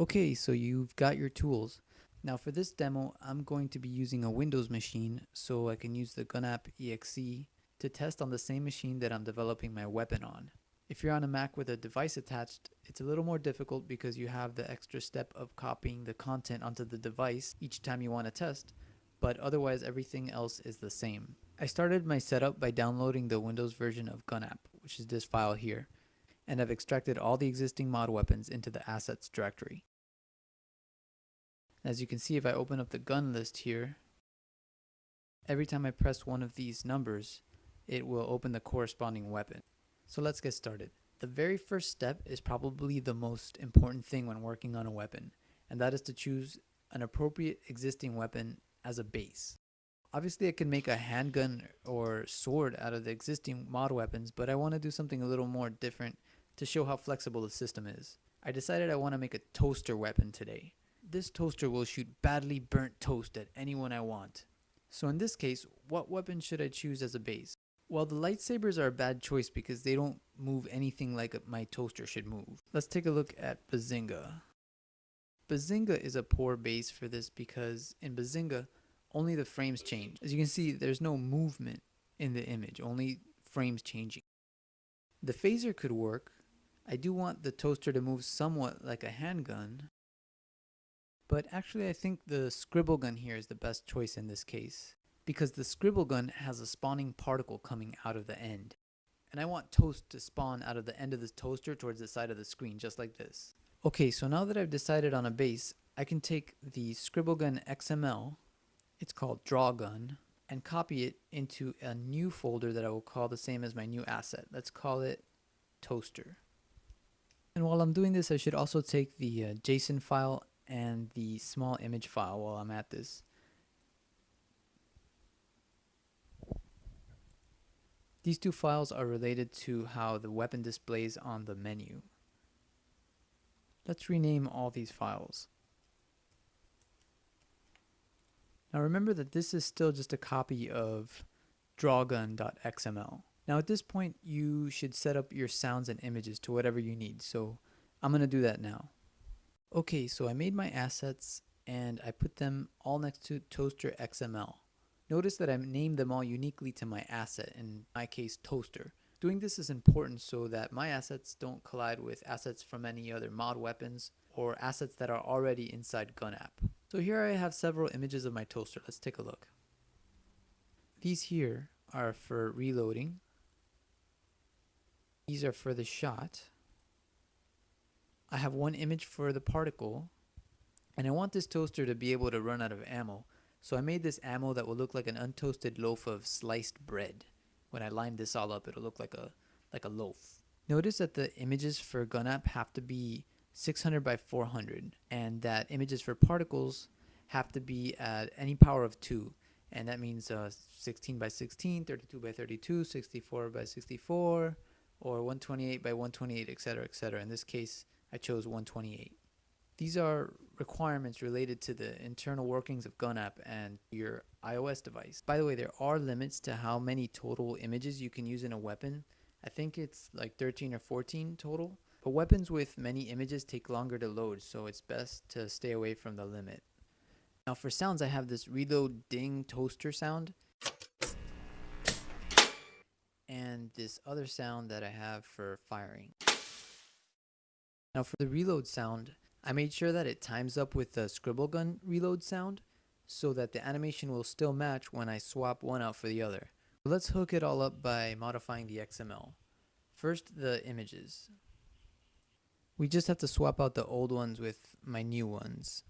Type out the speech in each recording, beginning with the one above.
Okay, so you've got your tools. Now for this demo, I'm going to be using a Windows machine so I can use the GunApp exe to test on the same machine that I'm developing my weapon on. If you're on a Mac with a device attached, it's a little more difficult because you have the extra step of copying the content onto the device each time you want to test, but otherwise everything else is the same. I started my setup by downloading the Windows version of GunApp, which is this file here, and I've extracted all the existing mod weapons into the assets directory. As you can see if I open up the gun list here, every time I press one of these numbers, it will open the corresponding weapon. So let's get started. The very first step is probably the most important thing when working on a weapon, and that is to choose an appropriate existing weapon as a base. Obviously I can make a handgun or sword out of the existing mod weapons, but I want to do something a little more different to show how flexible the system is. I decided I want to make a toaster weapon today. This toaster will shoot badly burnt toast at anyone I want. So in this case, what weapon should I choose as a base? Well, the lightsabers are a bad choice because they don't move anything like my toaster should move. Let's take a look at Bazinga. Bazinga is a poor base for this because in Bazinga, only the frames change. As you can see, there's no movement in the image, only frames changing. The phaser could work. I do want the toaster to move somewhat like a handgun, but actually I think the scribble gun here is the best choice in this case because the scribble gun has a spawning particle coming out of the end. And I want toast to spawn out of the end of this toaster towards the side of the screen just like this. Okay, so now that I've decided on a base, I can take the scribble gun XML it's called draw gun, and copy it into a new folder that I will call the same as my new asset. Let's call it toaster. And while I'm doing this, I should also take the uh, JSON file and the small image file while I'm at this. These two files are related to how the weapon displays on the menu. Let's rename all these files. Now remember that this is still just a copy of drawgun.xml. Now at this point you should set up your sounds and images to whatever you need. So I'm going to do that now. Okay, so I made my assets and I put them all next to Toaster XML. Notice that I named them all uniquely to my asset, in my case Toaster. Doing this is important so that my assets don't collide with assets from any other mod weapons or assets that are already inside GunApp. So here I have several images of my toaster. Let's take a look. These here are for reloading. These are for the shot. I have one image for the particle. And I want this toaster to be able to run out of ammo. So I made this ammo that will look like an untoasted loaf of sliced bread. When I line this all up, it'll look like a like a loaf. Notice that the images for GunApp have to be 600 by 400 and that images for particles have to be at any power of 2 and that means uh, 16 by 16 32 by 32 64 by 64 or 128 by 128 etc etc in this case I chose 128 these are requirements related to the internal workings of GunApp and your iOS device. By the way, there are limits to how many total images you can use in a weapon. I think it's like 13 or 14 total. But weapons with many images take longer to load, so it's best to stay away from the limit. Now for sounds, I have this reload ding toaster sound. And this other sound that I have for firing. Now for the reload sound, I made sure that it times up with the scribble gun reload sound so that the animation will still match when I swap one out for the other. Let's hook it all up by modifying the XML. First, the images. We just have to swap out the old ones with my new ones.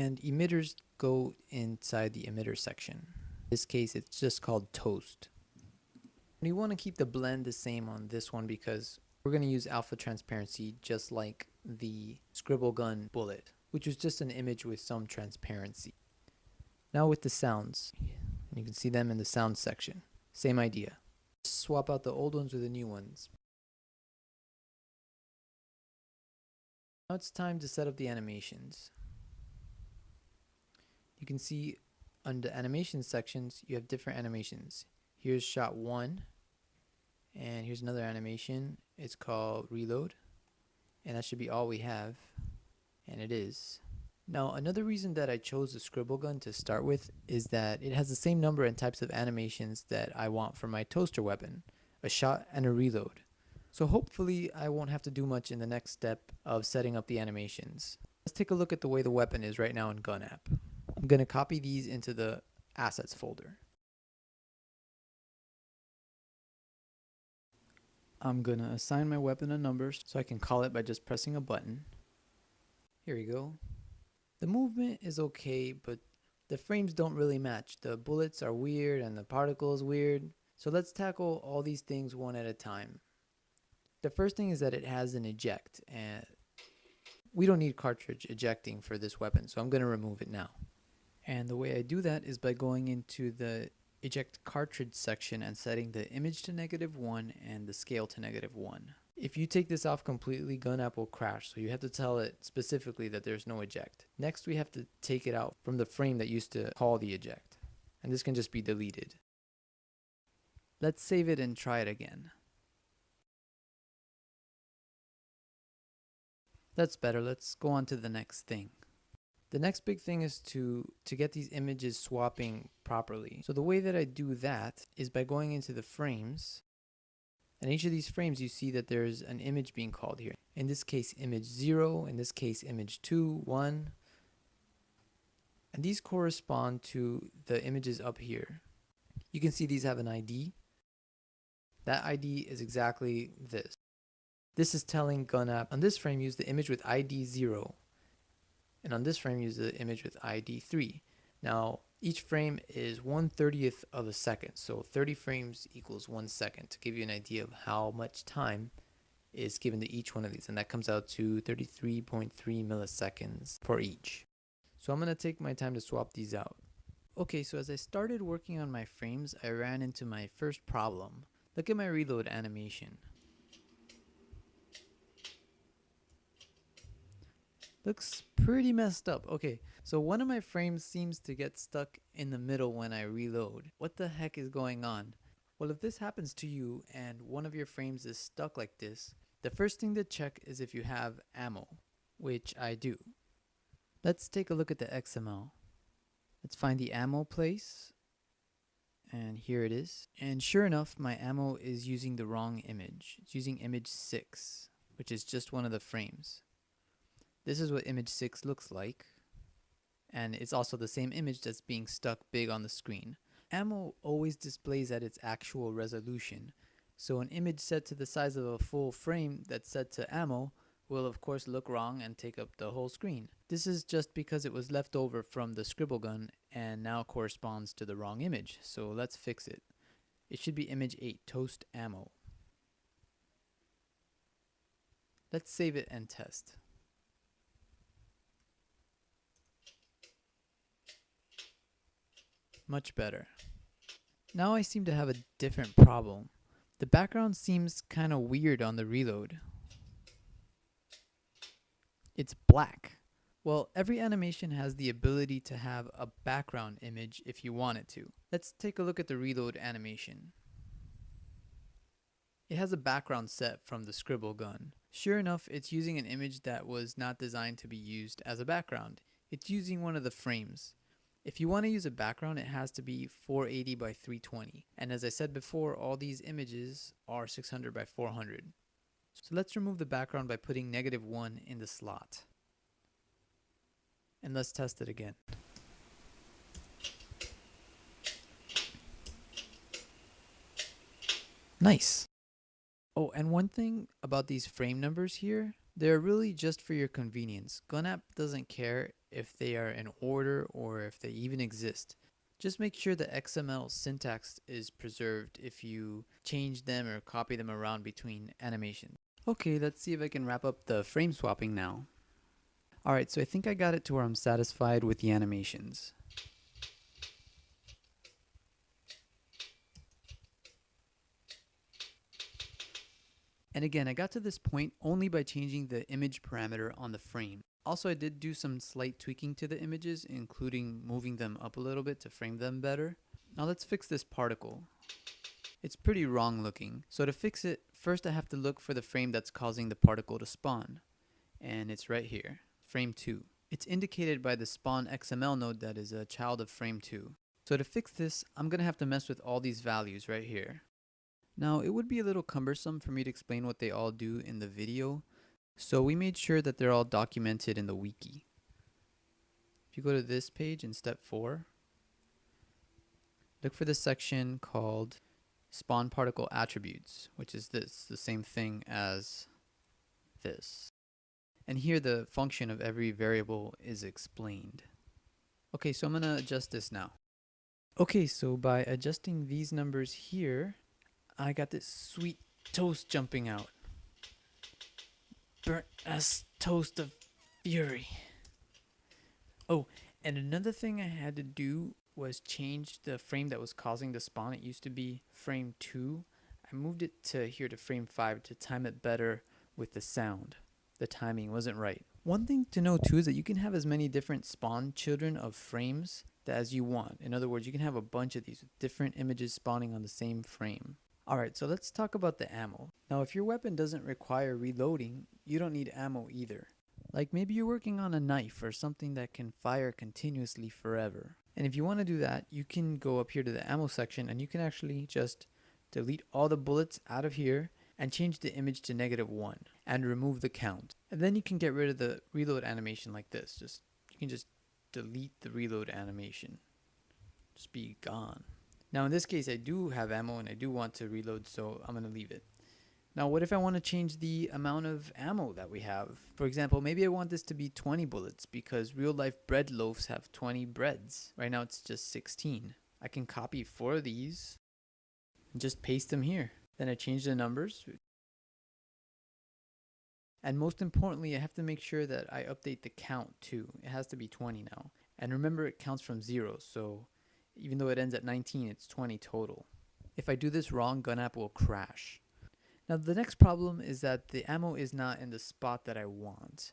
And emitters go inside the emitter section. In this case, it's just called toast. And you want to keep the blend the same on this one because we're going to use alpha transparency just like the scribble gun bullet, which was just an image with some transparency. Now with the sounds, you can see them in the sound section. Same idea. Swap out the old ones with the new ones. Now it's time to set up the animations. You can see under animation sections, you have different animations. Here's shot one, and here's another animation. It's called reload, and that should be all we have, and it is. Now, another reason that I chose the scribble gun to start with is that it has the same number and types of animations that I want for my toaster weapon, a shot and a reload. So hopefully I won't have to do much in the next step of setting up the animations. Let's take a look at the way the weapon is right now in Gun app. I'm going to copy these into the assets folder. I'm going to assign my weapon a number so I can call it by just pressing a button. Here we go. The movement is okay, but the frames don't really match. The bullets are weird and the particle is weird. So let's tackle all these things one at a time. The first thing is that it has an eject and we don't need cartridge ejecting for this weapon, so I'm going to remove it now. And the way I do that is by going into the eject cartridge section and setting the image to negative 1 and the scale to negative 1. If you take this off completely, gun app will crash, so you have to tell it specifically that there's no eject. Next, we have to take it out from the frame that used to call the eject, and this can just be deleted. Let's save it and try it again. That's better. Let's go on to the next thing. The next big thing is to, to get these images swapping properly. So the way that I do that is by going into the frames. And each of these frames you see that there's an image being called here. In this case image 0, in this case image 2, 1. And these correspond to the images up here. You can see these have an ID. That ID is exactly this. This is telling GunApp on this frame use the image with ID 0 and on this frame use the image with ID 3. Now each frame is 1 30th of a second so 30 frames equals 1 second to give you an idea of how much time is given to each one of these and that comes out to 33.3 milliseconds for each. So I'm going to take my time to swap these out. Okay, so as I started working on my frames, I ran into my first problem. Look at my reload animation. Looks pretty messed up. Okay, so one of my frames seems to get stuck in the middle when I reload. What the heck is going on? Well, if this happens to you and one of your frames is stuck like this, the first thing to check is if you have ammo, which I do. Let's take a look at the XML. Let's find the ammo place. And here it is. And sure enough, my ammo is using the wrong image. It's using image 6, which is just one of the frames. This is what image 6 looks like. And it's also the same image that's being stuck big on the screen. Ammo always displays at its actual resolution. So an image set to the size of a full frame that's set to ammo will of course look wrong and take up the whole screen. This is just because it was left over from the scribble gun and now corresponds to the wrong image. So let's fix it. It should be image 8, toast ammo. Let's save it and test. Much better. Now I seem to have a different problem. The background seems kind of weird on the reload. It's black. Well, every animation has the ability to have a background image if you want it to. Let's take a look at the reload animation. It has a background set from the scribble gun. Sure enough, it's using an image that was not designed to be used as a background. It's using one of the frames. If you want to use a background, it has to be 480 by 320. And as I said before, all these images are 600 by 400. So let's remove the background by putting negative 1 in the slot. And let's test it again. Nice. Oh, and one thing about these frame numbers here, they're really just for your convenience. GunApp doesn't care if they are in order or if they even exist. Just make sure the XML syntax is preserved if you change them or copy them around between animations. Okay, let's see if I can wrap up the frame swapping now. Alright, so I think I got it to where I'm satisfied with the animations. And again, I got to this point only by changing the image parameter on the frame. Also, I did do some slight tweaking to the images, including moving them up a little bit to frame them better. Now let's fix this particle. It's pretty wrong looking. So to fix it, first I have to look for the frame that's causing the particle to spawn. And it's right here, frame 2. It's indicated by the spawn XML node that is a child of frame 2. So to fix this, I'm going to have to mess with all these values right here. Now, it would be a little cumbersome for me to explain what they all do in the video, so we made sure that they're all documented in the wiki. If you go to this page in step 4, look for the section called spawn particle attributes, which is this, the same thing as this. And here the function of every variable is explained. Okay, so I'm going to adjust this now. Okay, so by adjusting these numbers here, I got this sweet toast jumping out. Burnt as toast of fury. Oh, and another thing I had to do was change the frame that was causing the spawn. It used to be frame 2. I moved it to here to frame 5 to time it better with the sound. The timing wasn't right. One thing to know too is that you can have as many different spawn children of frames as you want. In other words, you can have a bunch of these with different images spawning on the same frame. Alright, so let's talk about the ammo. Now if your weapon doesn't require reloading, you don't need ammo either. Like maybe you're working on a knife or something that can fire continuously forever. And if you want to do that, you can go up here to the ammo section and you can actually just delete all the bullets out of here and change the image to negative one and remove the count. And then you can get rid of the reload animation like this. Just You can just delete the reload animation. Just be gone. Now in this case I do have ammo and I do want to reload so I'm going to leave it. Now what if I want to change the amount of ammo that we have? For example, maybe I want this to be 20 bullets because real life bread loaves have 20 breads. Right now it's just 16. I can copy four of these and just paste them here. Then I change the numbers. And most importantly, I have to make sure that I update the count too. It has to be 20 now. And remember it counts from zero, so even though it ends at 19, it's 20 total. If I do this wrong, GunApp will crash. Now the next problem is that the ammo is not in the spot that I want.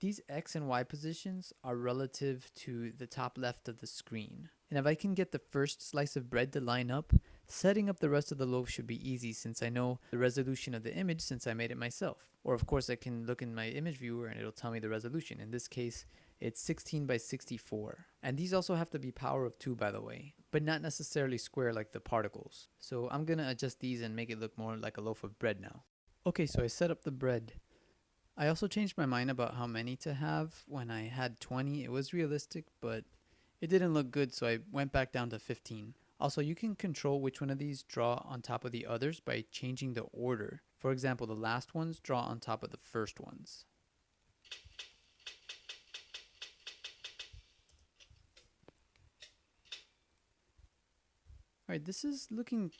These X and Y positions are relative to the top left of the screen. And if I can get the first slice of bread to line up, setting up the rest of the loaf should be easy since I know the resolution of the image since I made it myself. Or of course I can look in my image viewer and it'll tell me the resolution. In this case, it's 16 by 64. And these also have to be power of 2 by the way, but not necessarily square like the particles. So I'm to adjust these and make it look more like a loaf of bread now. Okay, so I set up the bread. I also changed my mind about how many to have. When I had 20, it was realistic, but it didn't look good, so I went back down to 15. Also, you can control which one of these draw on top of the others by changing the order. For example, the last ones draw on top of the first ones. This is looking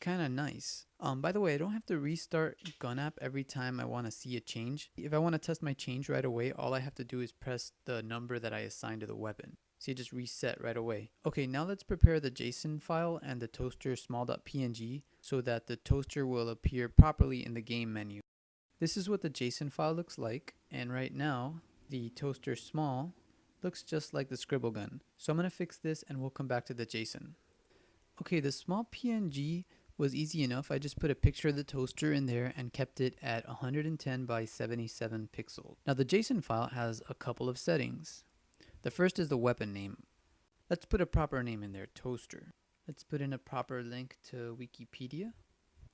kind of nice. Um, by the way, I don't have to restart GunApp every time I want to see a change. If I want to test my change right away, all I have to do is press the number that I assigned to the weapon. See, it just reset right away. Okay, now let's prepare the JSON file and the toaster small.png so that the toaster will appear properly in the game menu. This is what the JSON file looks like, and right now, the toaster small looks just like the scribble gun. So I'm going to fix this and we'll come back to the JSON. Okay, the small PNG was easy enough. I just put a picture of the toaster in there and kept it at 110 by 77 pixels. Now the JSON file has a couple of settings. The first is the weapon name. Let's put a proper name in there, toaster. Let's put in a proper link to Wikipedia.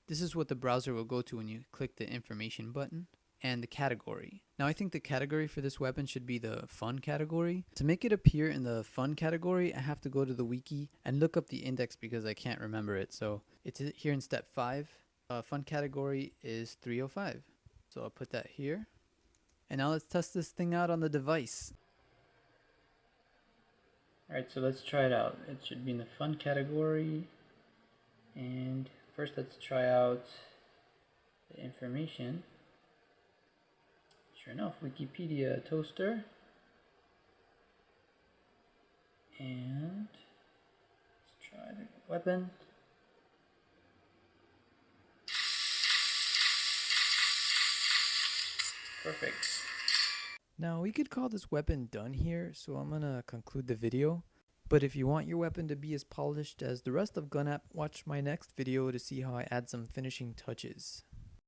This is what the browser will go to when you click the information button and the category. Now I think the category for this weapon should be the fun category. To make it appear in the fun category, I have to go to the wiki and look up the index because I can't remember it. So it's here in step 5. Uh, fun category is 305. So I'll put that here. And now let's test this thing out on the device. Alright, so let's try it out. It should be in the fun category. And first let's try out the information. Sure enough, Wikipedia toaster. And let's try the weapon. Perfect. Now we could call this weapon done here, so I'm gonna conclude the video. But if you want your weapon to be as polished as the rest of GunApp, watch my next video to see how I add some finishing touches.